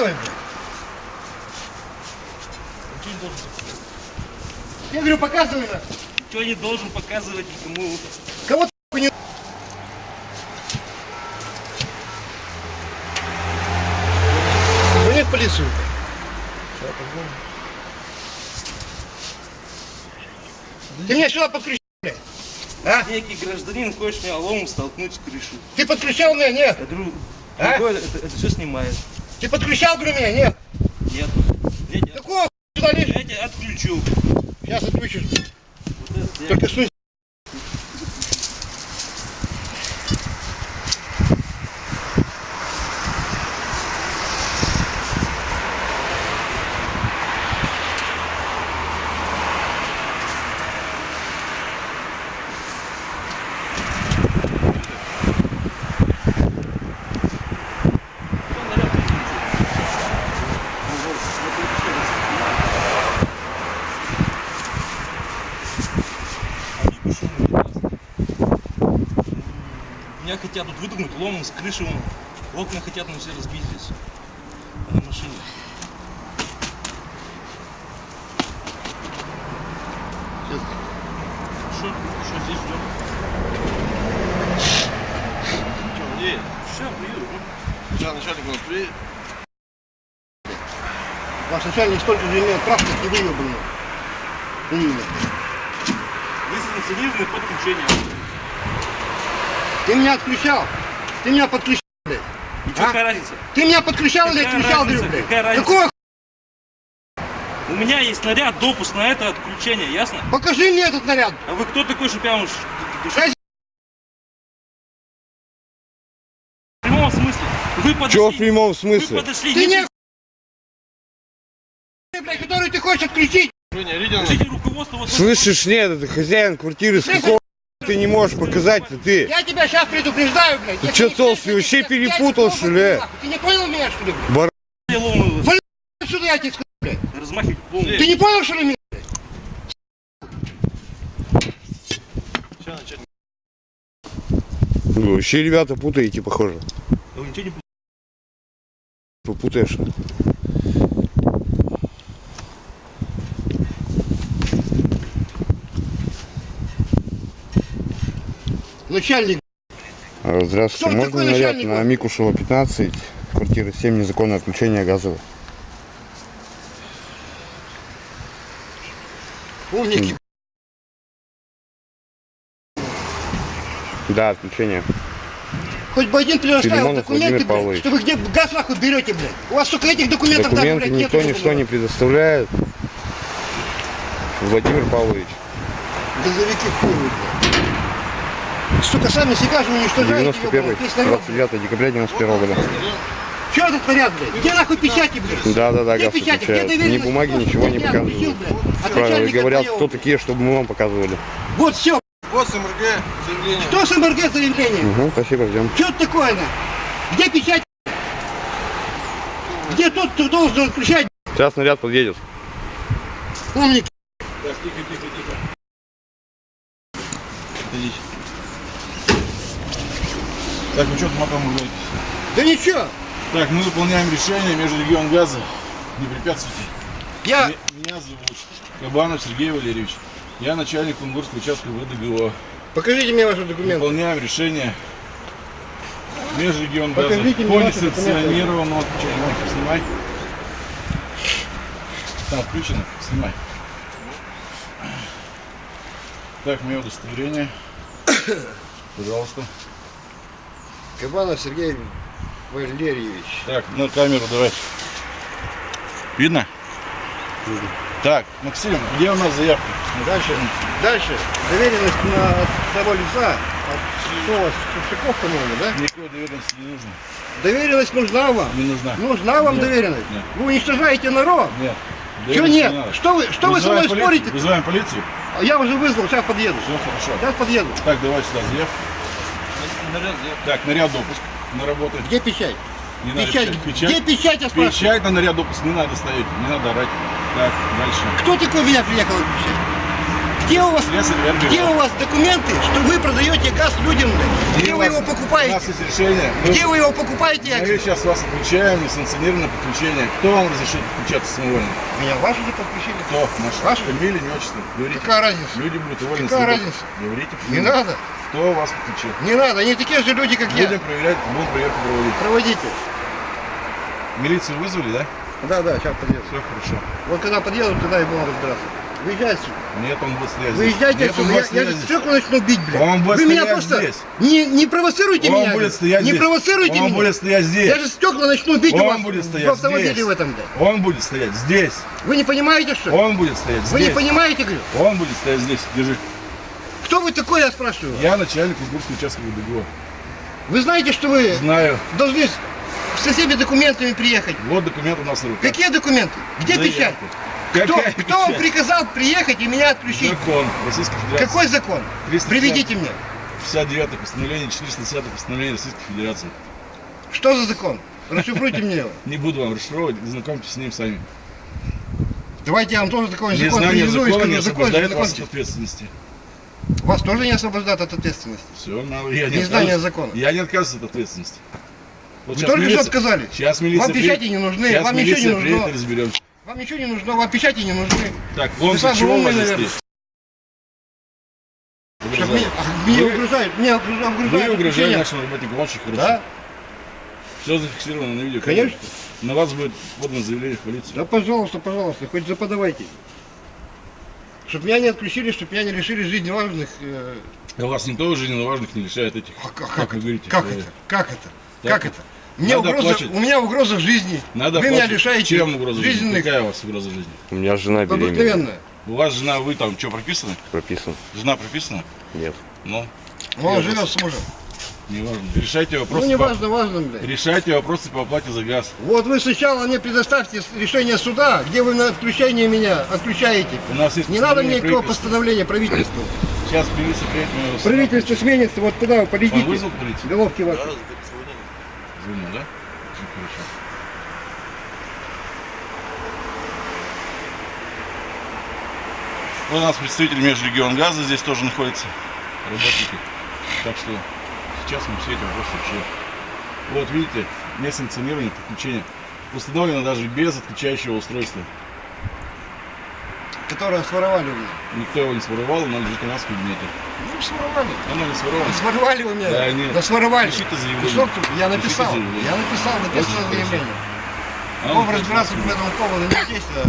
показывай, блядь. Ничего не должен, Я говорю, показывай нахуй. ничего не должен показывать никому. Кого ты не... Звони в полицию. Ты меня сюда подключил, блядь. А? Некий гражданин хочет меня ломом столкнуть с крышу. Ты подключал меня? Нет. Я говорю, А? другой, это, это все снимает. Ты подключал, говорю, меня? Нет. Нет. Какого сюда лезешь? я тебя отключу. Сейчас отключишь. Вот это Только сунь. Что наряд Они почему не Меня хотят тут выдумать ломом с крыши. вон. Окна хотят нам все разбить здесь. На машине. Что, что здесь ждем? Что, где? Сейчас приеду. Сейчас начальник у нас приедет. Ваш начальник столько же имеет прав, как и вы, блин. Именно. Вы санкционированы подключение. Ты меня отключал. Ты меня подключал, блядь. И что, А? какая разница? Ты меня подключал или Какая отключал, разница? блядь? Какая разница? Какого У меня есть наряд, допуск на это отключение, ясно? Покажи мне этот наряд. А вы кто такой, чтобы я вам... В прямом смысле. Вы подошли... Чего в прямом Вы смысле? подошли... Ты не не... блядь, который ты хочешь отключить. Слышишь, нет, это хозяин квартиры, с Слышишь? какого ты не можешь показать-то ты? Я тебя сейчас предупреждаю, блядь. Ты не толстый, вообще перепутал, что ли? нахуй. Ты не понял меня, что ли, блядь? Бар... Вали сюда, я тебе скажу, блядь. размахивать ломы. Ты не понял, что ли, меня? Вы вообще, ребята, путаете, похоже. Да вы ничего не Попутаешь. Начальник. А, Здравствуйте, Кто можно наряд на? Микушева 15, квартира 7, незаконное отключение газовое. Умники. Да, отключение. Хоть бы один предоставил документы, блядь, что вы где газ нахуй берете, блядь. У вас только этих документов даже, Документы блядь, никто нету, ничто не предоставляет. Владимир Павлович, Газовики хуй, блядь. Сука, сами себя же уничтожаете, 91 ёбаный, весь народ. 29 декабря 91 года. Че этот наряд, блядь? Где нахуй печати, блядь? Да, да, да, Где печати? Где отключают. Ни доверенность? бумаги, ничего не показывают. Правильно, говорят, кто такие, чтобы мы вам показывали. Вот все. Вот СМРГ, заявление. Что с МРГ заявление? Угу, спасибо, ждем. Что это такое, на? Где печать? Где тот, кто должен отключать? Сейчас наряд подъедет. Умник. Так, тихо, тихо, тихо. Идите. Так, ну что ты маком говорите? Да ничего. Так, мы выполняем решение межрегион газа. Не препятствуйте. Я... Ме- Меня зовут Кабанов Сергей Валерьевич. Я начальник Кунгурского участка ВДГО. Покажите мне ваши документы. Выполняем решение межрегион газа Покажите по несанкционированному отключению. Снимай. Там включено, снимай. Так, мое удостоверение. Пожалуйста. Кабанов Сергей Валерьевич. Так, на камеру давай. Видно? Так, Максим, где у нас заявка? Дальше. Дальше. Доверенность на того лица. От что у вас? Купчаков, по-моему, да? Никакой доверенности не нужно. Доверенность нужна вам. Не нужна. Нужна вам Нет, доверенность. нет. Вы уничтожаете народ. Нет. Чего доверенности нет? не. Что вы, что вы со мной полицию. спорите? Вызываем полицию. Я уже вызвал, сейчас подъеду. Все хорошо. Сейчас подъеду. Так, давай сюда заявку. Так, наряд допуск на работу. Где печать? Не надо Печать. печать. Где Печать, печать, я спрашиваю? печать на наряд допуск не надо ставить, не надо орать. Так, дальше. Кто такой меня приехал отключать? Где у вас, где у вас документы, что вы продаете газ людям? Где у вы вас- его У нас покупаете? есть решение. Мы- Где вы его покупаете? я Мы сейчас вас отключаем, несанкционированное подключение. Кто вам разрешит подключаться самовольно? Меня ваши не подключили? Кто? Наш Ваши? фамилия, имя, отчество. Говорите. Какая разница? Люди будут уволены. Какая разница? Говорите. Не надо. Кто вас подключил? Не надо. Они такие же люди, как я. Будем проверять, будем проверку проводить. Проводите. Милицию вызвали, да? Да, да, сейчас подъеду. Все хорошо. Вот когда подъедут, тогда и будем разбираться. Выезжайте. Нет, он будет стоять здесь. Выезжайте Нет, отсюда. он Я, я здесь. стекла начну бить, блядь. Он будет Вы меня просто здесь. не, не провоцируйте Он меня. будет стоять не здесь. провоцируйте Он меня. будет стоять здесь. Я же стекла начну бить Он у вас будет в стоять автомобиле здесь. в этом, блядь. Он будет стоять здесь. Вы не понимаете, что? Он будет стоять Вы не здесь. понимаете, говорю? Он будет стоять здесь. Держи. Вы такой, я спрашиваю? Я начальник Кузбургского участкового ДГО. Вы знаете, что вы Знаю. должны с- со всеми документами приехать? Вот документ у нас на руках. Какие документы? Где Заявка. печать? Кто, Какая кто вам печать? приказал приехать и меня отключить? Закон Российской Федерации. Какой закон? 350. Приведите мне. 59 постановление, 410 постановление Российской Федерации. Что за закон? Расшифруйте мне его. Не буду вам расшифровывать, знакомьтесь с ним сами. Давайте я вам тоже такой закон Незнание приведу и закона не скажу, закон освобождает вас от ответственности. Вас тоже не освобождает от ответственности. Все, я не Незнание отказываюсь. закона. Я не отказываюсь от ответственности. Вот Вы только что отказали. Сейчас милиция Вам печати не нужны, Сейчас вам ничего не нужно. разберемся. Вам ничего не нужно, вам печати не нужны. Так, он Вы чего умный, вас Угрожает. мне, а, Вы- угрожают, мне угрожают, Вы отключением. нашим работникам очень хорошо. Да? Все зафиксировано на видео. Конечно. На вас будет подано заявление в полицию. Да пожалуйста, пожалуйста, хоть заподавайте. Чтоб меня не отключили, чтоб меня не лишили жизни важных. э, А вас никто жизненно важных не лишает этих. а как, Как это? говорите, Как э, это? Как это? так Как это? Мне Надо угроза, плачет. у меня угроза жизни. Надо Вы меня платить. лишаете Чем угроза жизни? жизненных, Какая у вас угроза жизни? У меня жена беременна. обыкновенная. У вас жена, вы там что, прописаны? Прописан. Жена прописана? Нет. Ну, Он живет с мужем. Не важно. Решайте вопросы. Ну не по- важно, важно, блядь. Решайте вопросы по оплате за газ. Вот вы сначала мне предоставьте решение суда, где вы на отключение меня отключаете. У нас есть Не надо мне никакого постановления правительства. Сейчас приедет, его Правительство сменится, вот куда вы Он полетите. вызвал полицию? Головки ваши. Звонил, да? Хорошо. Вот у нас представитель межрегион газа здесь тоже находится. Работники. Так что сейчас мы все эти вопросы решим. Вот видите, несанкционированное подключение. Установлено даже без отключающего устройства. Которые своровали у меня. Никто его не своровал, оно лежит у нас в кабинете. Ну, своровали. Оно не своровано. Своровали у меня. Да, нет. Да своровали. Пишите заявление. Кусок, я Пишите написал. Я написал, написал Очень заявление. А ну, разбираться в этом поводу не здесь, а.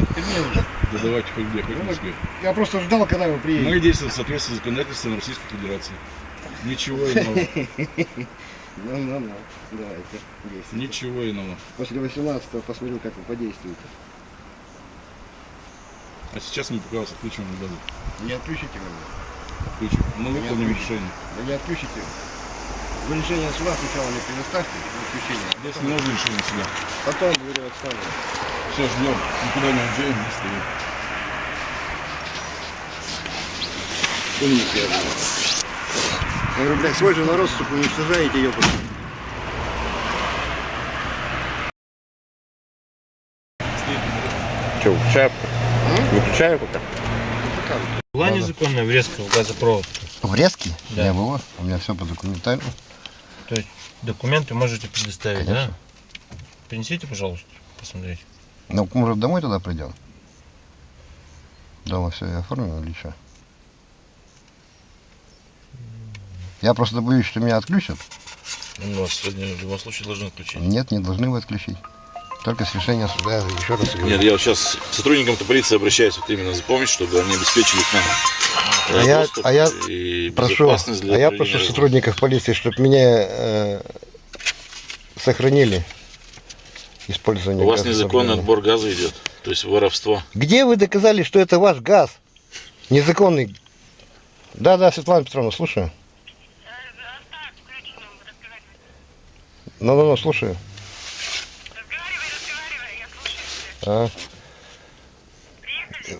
Да давайте хоть где, хоть Москве. Я просто ждал, когда вы Мы приедете. действуем в соответствии с законодательством Российской Федерации. Ничего иного. Ну, ну, ну. Давайте. действуйте. Ничего иного. После 18 посмотрю, как вы подействуете. А сейчас мы пока вас отключим от газа. Не отключите меня. Отключим. Мы Не выполним отключите. решение. Да не отключите. Вы решение суда сначала мне предоставьте, отключение. Здесь потом- не нужно решение сюда. Потом говорю, отставлю. Все, ждем. Никуда не уезжаем, не стоим. Умник я. Я говорю, блядь, свой же народ, сука, уничтожаете, ёпта. Че, выключаю? М? Выключаю пока. Была Да-да. незаконная врезка в газопровод. Врезки? Да. Не было. У меня все по документально. То есть документы можете предоставить, Конечно. да? Принесите, пожалуйста, посмотреть. Ну, может, домой тогда придем? Дома все я оформил или что? Я просто боюсь, что меня отключат. Ну, вас сегодня в любом случае должны отключить. Нет, не должны вы отключить. Только с решения суда, еще раз говорю. Нет, я вот сейчас к сотрудникам полиции обращаюсь вот именно за помощью, чтобы они обеспечили к нам А я- а я и прошу, а я прошу работы. сотрудников полиции, чтобы меня э, сохранили использование У вас незаконный отбор газа идет, то есть воровство. Где вы доказали, что это ваш газ? Незаконный. Да, да, Светлана Петровна, слушаю. Ну, ну, ну, слушаю. А.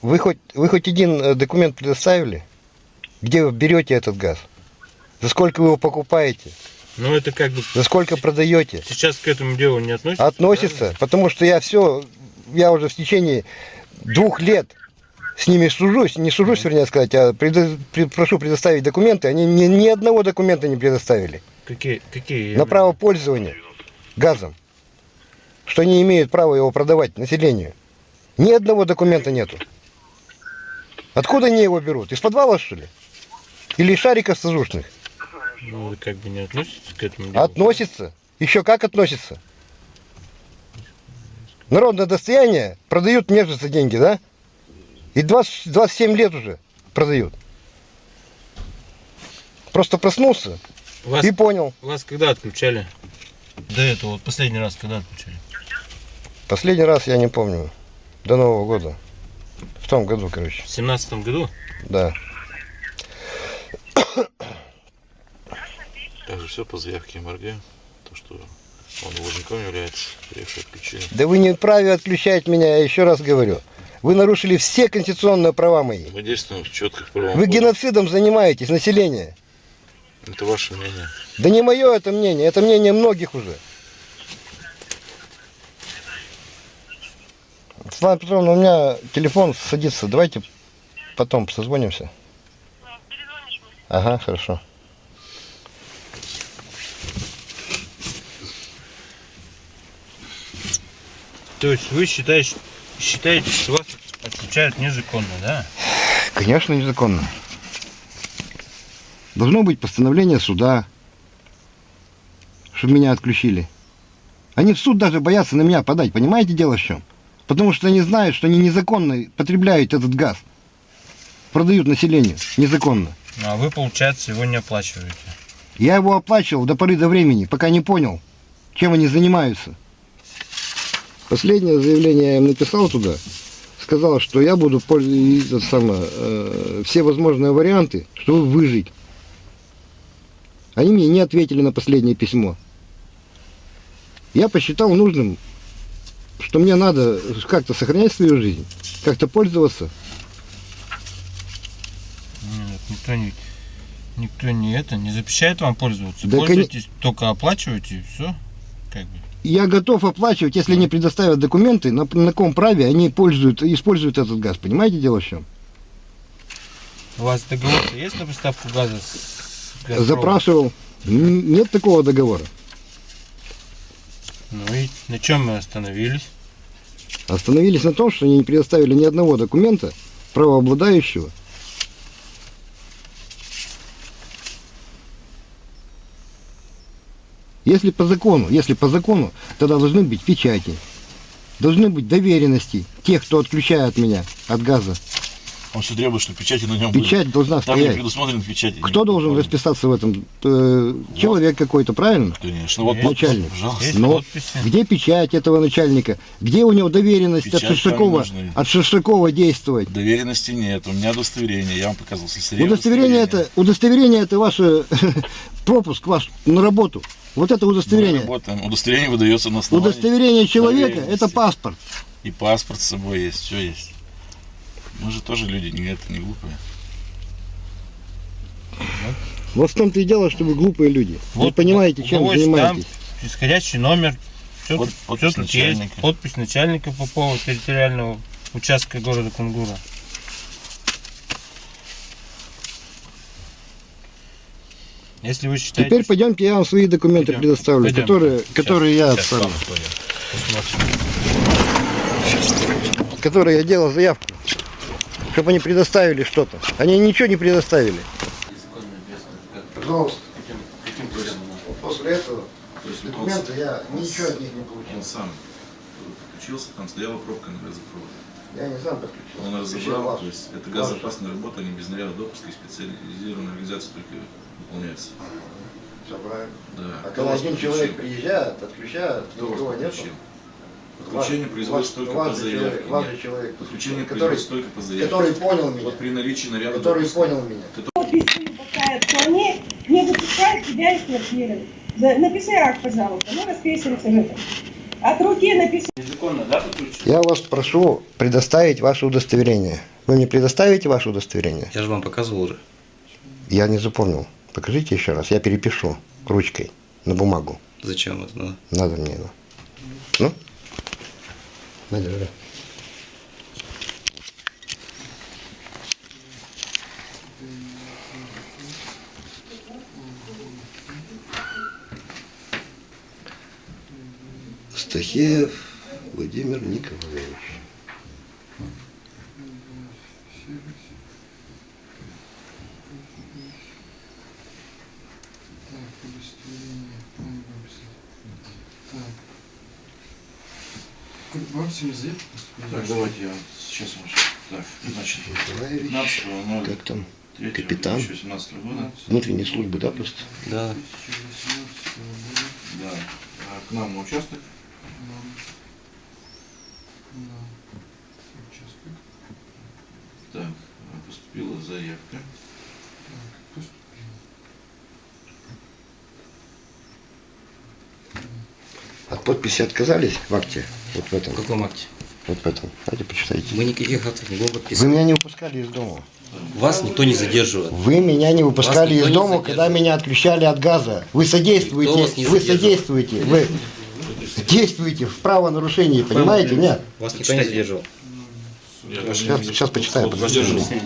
Вы хоть, вы хоть один э, документ предоставили? Где вы берете этот газ? За сколько вы его покупаете? Ну, это как бы За сколько продаете? сейчас к этому делу не относится. Относится, потому что я все, я уже в течение двух лет с ними сужусь, не сужусь, вернее сказать, а предо- пред- прошу предоставить документы, они ни, ни одного документа не предоставили Какие, какие? на право пользования газом, что они имеют право его продавать населению. Ни одного документа нету. Откуда они его берут? Из подвала, что ли? Или из шариков сажушных? Ну, вы как бы не относитесь к этому делу? Относится. Еще как относится. Народное достояние продают же за деньги, да? И 20, 27 лет уже продают. Просто проснулся Вас, и понял. вас когда отключали? До этого, вот последний раз когда отключали? Последний раз я не помню. До Нового года. В том году, короче. В семнадцатом году? Да. Также все по заявке МРГ. То, что он должником является, приехал отключение. Да вы не вправе отключать меня, я еще раз говорю. Вы нарушили все конституционные права мои. Мы действуем в четких правовом Вы геноцидом занимаетесь, население. Это ваше мнение. Да не мое это мнение, это мнение многих уже. Светлана Петровна, у меня телефон садится. Давайте потом созвонимся. Ага, хорошо. То есть вы считаете, считаете, что вас отключают незаконно, да? Конечно, незаконно. Должно быть постановление суда, чтобы меня отключили. Они в суд даже боятся на меня подать, понимаете дело в чем? Потому что они знают, что они незаконно потребляют этот газ. Продают населению незаконно. Ну, а вы, получается, его не оплачиваете. Я его оплачивал до поры до времени, пока не понял, чем они занимаются. Последнее заявление я им написал туда. Сказал, что я буду пользоваться самое, э, все возможные варианты, чтобы выжить. Они мне не ответили на последнее письмо. Я посчитал нужным, что мне надо как-то сохранять свою жизнь, как-то пользоваться. Нет, никто не, никто не это, не запрещает вам пользоваться. Да, Пользуйтесь, только оплачивайте и все. Как бы. Я готов оплачивать, если они предоставят документы, на, на каком праве они пользуют, используют этот газ. Понимаете дело в чем? У вас договор есть на поставку газа с «Газпромом»? Запрашивал. Нет такого договора. Ну и на чем мы остановились? Остановились на том, что они не предоставили ни одного документа правообладающего. Если по закону, если по закону, тогда должны быть печати, должны быть доверенности тех, кто отключает меня от газа. Он все требует, что печати на нем были. Печать должна Там не стоять. предусмотрены печати. Кто должен расписаться в этом? Э, Человек какой-то, правильно? Конечно. Вот Начальник. пожалуйста. Но подписи. Где печать этого начальника? Где у него доверенность Печать от Шершакова, от Шершакова действовать? Доверенности нет. У меня удостоверение. Я вам показывал слесаря Удостоверение это, удостоверение это ваш э, пропуск ваш на работу. Вот это Мы удостоверение. работаем. Удостоверение выдается на основании. Удостоверение человека это паспорт. И паспорт с собой есть. Все есть. Мы же тоже люди, не это не глупые. Вот в том-то и дело, что вы глупые люди. вы Вот понимаете, у чем есть занимаетесь. там исходящий номер. Все, Под- подпись есть. начальника. Подпись начальника Попова территориального участка города Кунгура. Если вы считаете... Теперь пойдемте, я вам свои документы Пойдем. предоставлю, Пойдем. которые, Щас, которые я. Посмотрим. которые я делал заявку, чтобы они предоставили что-то. Они ничего не предоставили. Пожалуйста. После этого документы я ничего от них не получил. Он сам подключился, там стояла пробка на газопроводе. Я не сам подключил. Он разобрал, то есть это газоопасная работа, они без наряда допуска и специализированной организации только выполняется. Всё правильно. Да. А когда один подключил? человек приезжает, отключает, Кто никого нет. Подключение производится только по заявке. же человек, Подключение который, производится только по заявке. который понял меня, Вот при наличии наряда который понял меня. Письма не пускают, то они не выпускают тебя из квартиры. Напиши акт, пожалуйста, мы расписываемся в этом. От руки написано. Незаконно, да? Я вас прошу предоставить ваше удостоверение. Вы мне предоставите ваше удостоверение? Я же вам показывал уже. Я не запомнил. Покажите еще раз. Я перепишу ручкой на бумагу. Зачем это надо? Надо мне его. Ну? Надежда. Стахеев Владимир Николаевич. Так, удостоверение. Бабушка здесь поступили? Так, давайте я сейчас вам... Так, значит, Николаевич. 15 0 Как там? 3 Капитан. 2017 года. Внутренней службы, да, просто? Да. 2018 года. Да. А К нам на участок. Нам. На участок. Так, а, поступила заявка. Так, поступил. От подписи отказались в акте? Вот в этом. В каком акте? Вот в этом. Давайте почитайте. Мы никаких актов не Вы меня не выпускали из дома. Вас никто не задерживает. Вы меня не выпускали из дома, когда меня отключали от газа. Вы содействуете, Никто вас не вы содействуете, вы действуете в правонарушении, понимаете? Нет. Вас никто не задерживал. Сейчас, сейчас почитаем. подождите.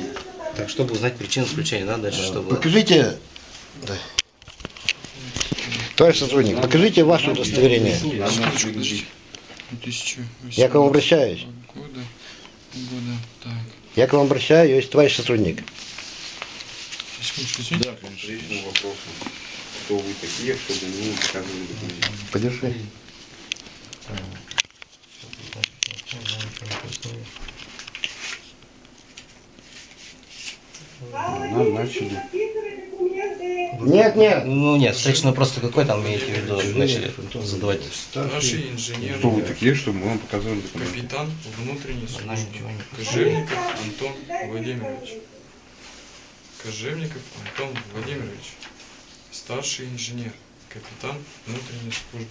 Так, чтобы узнать причину включения, да, дальше что было? Покажите. Да. Товарищ сотрудник, покажите ваше удостоверение. 2018 Я к вам обращаюсь. Года. Года. Так. Я к вам обращаюсь, товарищ сотрудник. Да, конечно. По вопросу, кто вы такие, чтобы не показывали документы. Подержи. Алла, начали. Нет, нет. Ну нет, встречный вопрос какой там имеете в виду, начали задавать. Старший инженер. Кто вы такие, чтобы мы вам показывали документы? Капитан внутренней службы. Кожевников Антон Владимирович. Кожевников Антон Владимирович. Старший инженер. Капитан внутренней службы.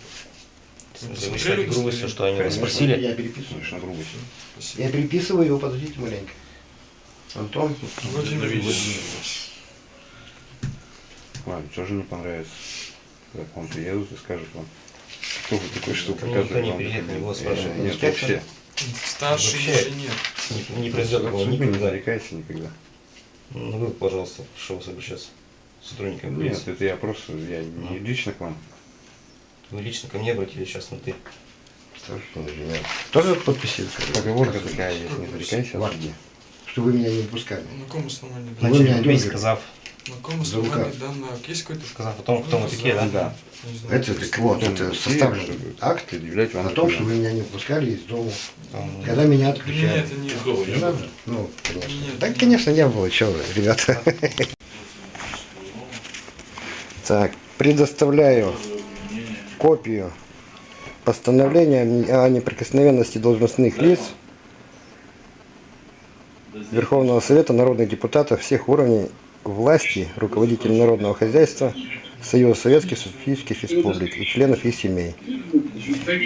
Считаете грубостью, что они вас спросили? Я переписываю. Конечно, грубость. Спасибо. Я переписываю его, подождите маленько. Антон. Владимирович. Ладно, тоже не понравится. Когда к вам приедут и скажут вам, кто вы такой, что никто показывает не вам приедет, его спрашивают. Э, Нет, Инспектор? вообще. Старший Вообще. инженер. Не, не произойдет такого Абсолютно не никогда. зарекайся никогда. Ну вы, пожалуйста, прошу вас обращаться. с Сотрудниками Нет, полиции. это я просто, я Ну. не лично к вам. Вы лично ко мне обратились сейчас на ты. Тоже подписи? Поговорка такая есть, не зарекайся. Что вы меня не выпускали. На каком основании? Вы меня дергаете. сказав, На каком основании данный акт? Есть какой-то? сказав о том, кто мы такие, да? Да. Это так вот, Потом это составлен акт о том, что вы меня не выпускали из дома, Там, когда меня Нет, отключали. это не Не надо? Ну, конечно. Нет, Так, нет. конечно, не было, что вы, ребята. Так, предоставляю копию постановления о неприкосновенности должностных лиц Верховного Совета народных депутатов всех уровней власти, руководителей народного хозяйства, Союза Советских Социалистических Республик и членов их семей.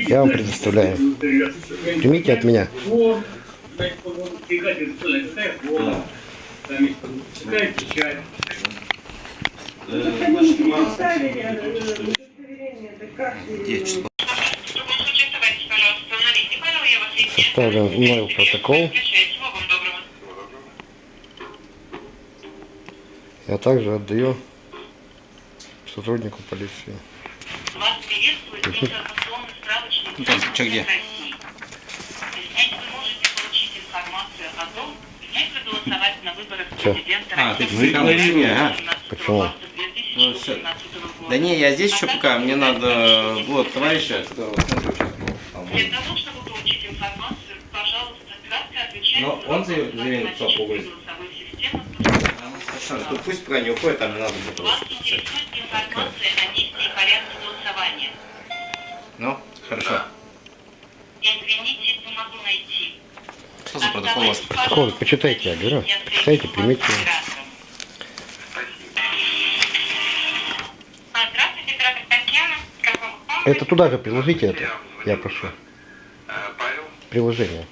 Я вам предоставляю. Примите от меня. Ну, так они не переставили, э, удостоверение, так как же? Где число? Составлен мной протокол. Я также отдаю сотруднику полиции. Вас приветствует информационный справочник Здравствуйте, где? России. Здесь вы можете получить информацию о том, как проголосовать на выборах президента А, ты там Федерации не, а? 17 Почему? Ну, всё. 2018 года. Да не, я здесь еще пока, мне надо вот товарища, там, Для того, чтобы получить информацию, пожалуйста, кратко отвечайте Но он заявил- что Хорошо, то пусть пока не уходит, там не надо будет Вас интересует информация о действии и порядке голосования. Ну, хорошо. Извините, не могу найти. Что за протокол у вас? Протокол, почитайте, я говорю. Почитайте, примите. А? Это туда же приложите это, я прошу. Приложение.